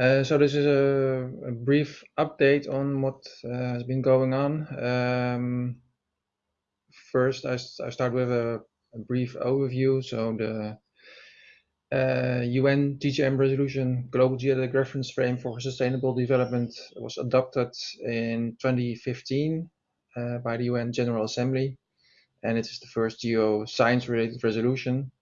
Uh, so this is a, a, brief update on what uh, has been going on. Um, first, I, I, start with a, a, brief overview. So the uh, UN TGM resolution, Global Geodetic Reference Frame for Sustainable Development, was adopted in 2015 uh, by the UN General Assembly, and it is the first geoscience-related resolution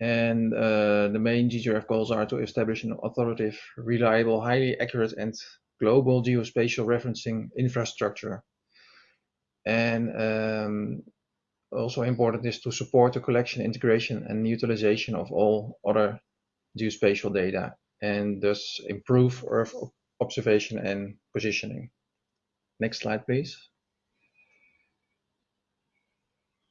and uh, the main GGRF goals are to establish an authoritative, reliable, highly accurate, and global geospatial referencing infrastructure. And um, also important is to support the collection, integration, and utilization of all other geospatial data, and thus improve Earth observation and positioning. Next slide, please.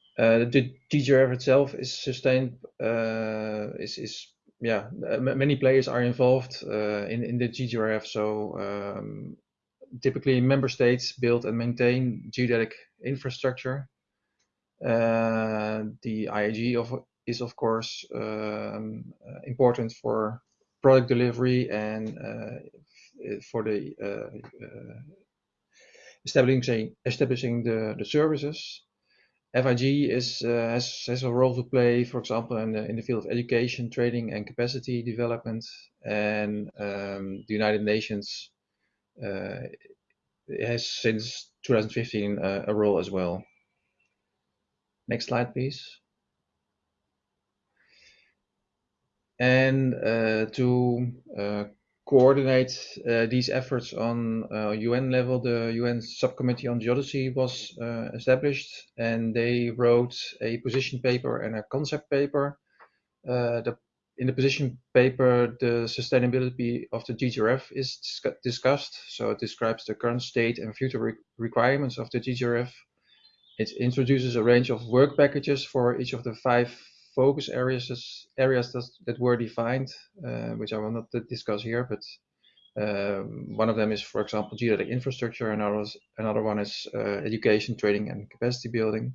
Uh, the GGRF itself is sustained, uh, is, is yeah, many players are involved uh, in, in the GGRF. So um, typically member states build and maintain geodetic infrastructure. The IAG is of course uh, important for product delivery and for the establishing establishing the, the services. FIG is, uh, has, has a role to play, for example, in the, in the field of education, training, and capacity development. And um, the United Nations uh, has since 2015 uh, a role as well. Next slide, please. And uh, to uh, coordinate uh, these efforts on uh, UN level, the UN Subcommittee on Geodesy was uh, established, and they wrote a position paper and a concept paper. Uh, the, in the position paper, the sustainability of the GGRF is discussed. So it describes the current state and future re requirements of the GGRF. It introduces a range of work packages for each of the five focus areas areas that, that were defined, uh, which I will not discuss here, but um, one of them is, for example, geodetic infrastructure, another, another one is uh, education, training, and capacity building.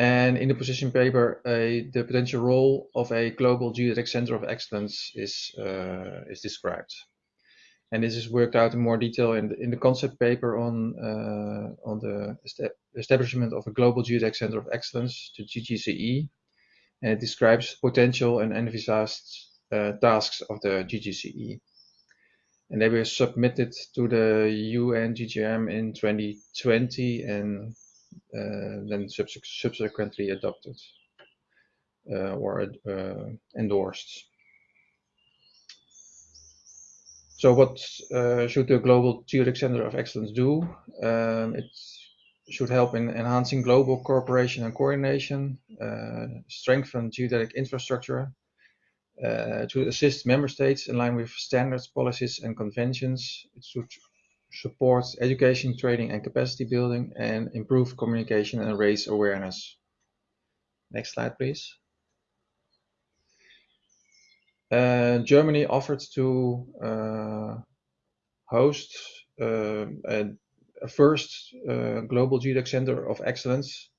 And in the position paper, the potential role of a global geodetic center of excellence is, uh, is described. And this is worked out in more detail in the, in the concept paper on, uh, on the establishment of a global geodetic center of excellence, the GGCE, and it describes potential and envisaged uh, tasks of the GGCE. And they were submitted to the UN GGIM in 2020 and uh, then subsequently adopted uh, or uh, endorsed. So what uh, should the Global Geodetic Center of Excellence do? Um, it's should help in enhancing global cooperation and coordination, uh, strengthen geodetic infrastructure, uh, to assist member states in line with standards, policies, and conventions. It should support education, training, and capacity building, and improve communication and raise awareness. Next slide, please. Uh, Germany offered to uh, host uh, a a first uh, global geodetic center of excellence.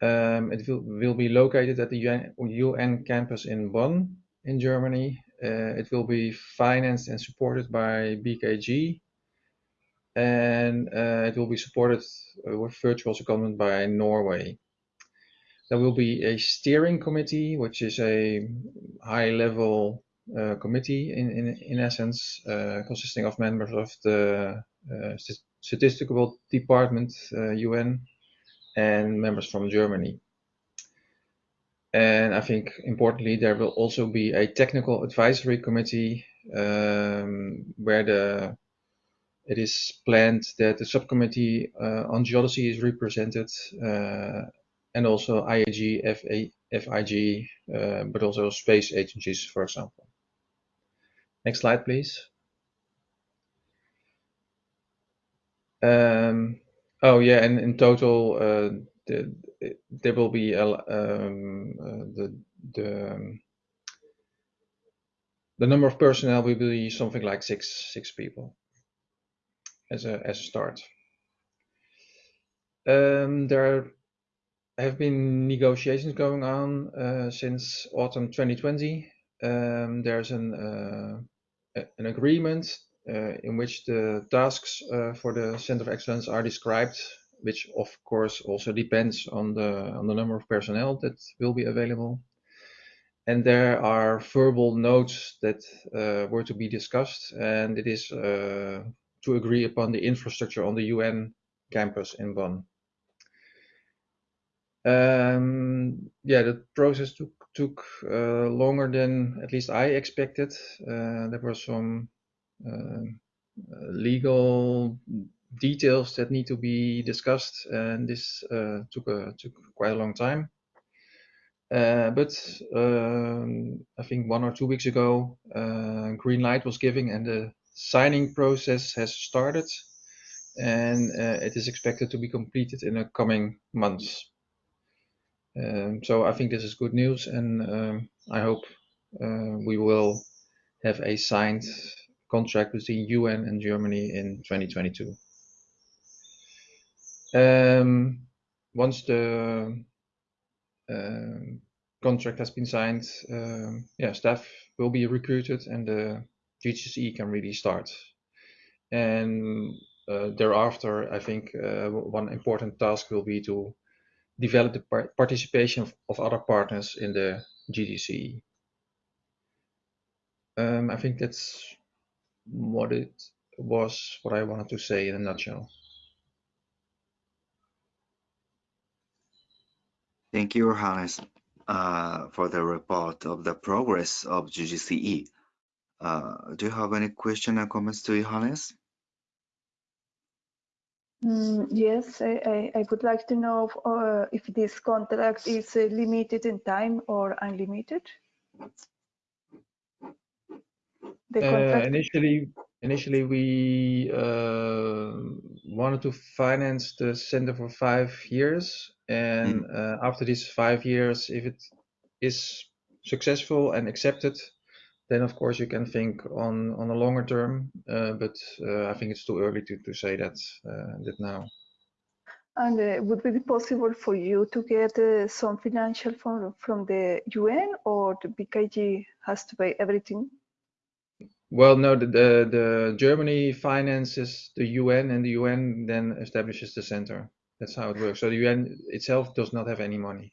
Um, it will, will be located at the UN, campus in Bonn in Germany. Uh, it will be financed and supported by BKG and uh, it will be supported uh, with virtual secondment by Norway. There will be a steering committee, which is a high level uh, committee in, in, in essence, uh, consisting of members of the statistical department, UN, uh, and members from Germany. And I think importantly, there will also be a technical advisory committee um, where the it is planned that the subcommittee uh, on geodesy is represented uh, and also IAG, FA, FIG, uh, but also space agencies, for example. Next slide, please. Um, oh yeah, and in total, uh, the, there will be um, uh, the the um, the number of personnel will be something like six six people as a as a start. Um, there have been negotiations going on uh, since autumn 2020. Um, there's an uh, an agreement in which the tasks uh, for the Center of Excellence are described, which of course also depends on the on the number of personnel that will be available. And there are verbal notes that uh, were to be discussed, and it is uh, to agree upon the infrastructure on the UN campus in Bonn. Um, yeah, the process took took uh, longer than at least I expected. Uh, there were some uh, legal details that need to be discussed, and this uh, took a, took quite a long time. Uh, but um, I think one or two weeks ago, green light was given, and the signing process has started, and it is expected to be completed in the coming months. Um, so I think this is good news, and um, I hope uh, we will have a signed contract between UN and Germany in 2022. Um, once the uh, contract has been signed, um, yeah, staff will be recruited and the GGCE can really start. And uh, thereafter, I think uh, one important task will be to develop the participation of, of, other partners in the GGCE. Um, I think that's what it was, what I wanted to say in a nutshell. Thank you, Johannes, uh, for the report of the progress of GGCE. Uh, do you have any question or comments to Johannes? Mm, yes, I, I, would like to know if, uh, if this contract is uh, limited in time or unlimited. Uh, initially, initially we uh, wanted to finance the center for five years, and mm. uh, after these five years, if it is successful and accepted, then of course you can think on on a longer term. Uh, but uh, I think it's too early to to say that uh, that now. And would it be possible for you to get some financial from from the UN, or the BKG has to pay everything? Well, no, the, the, the Germany finances the UN and the UN then establishes the center. That's how it works. So the UN itself does not have any money.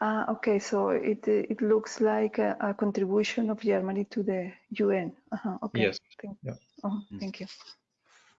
Uh, okay, so it it looks like a, a contribution of Germany to the UN. Uh -huh, okay. Yes. Thank, yeah. oh, thank you.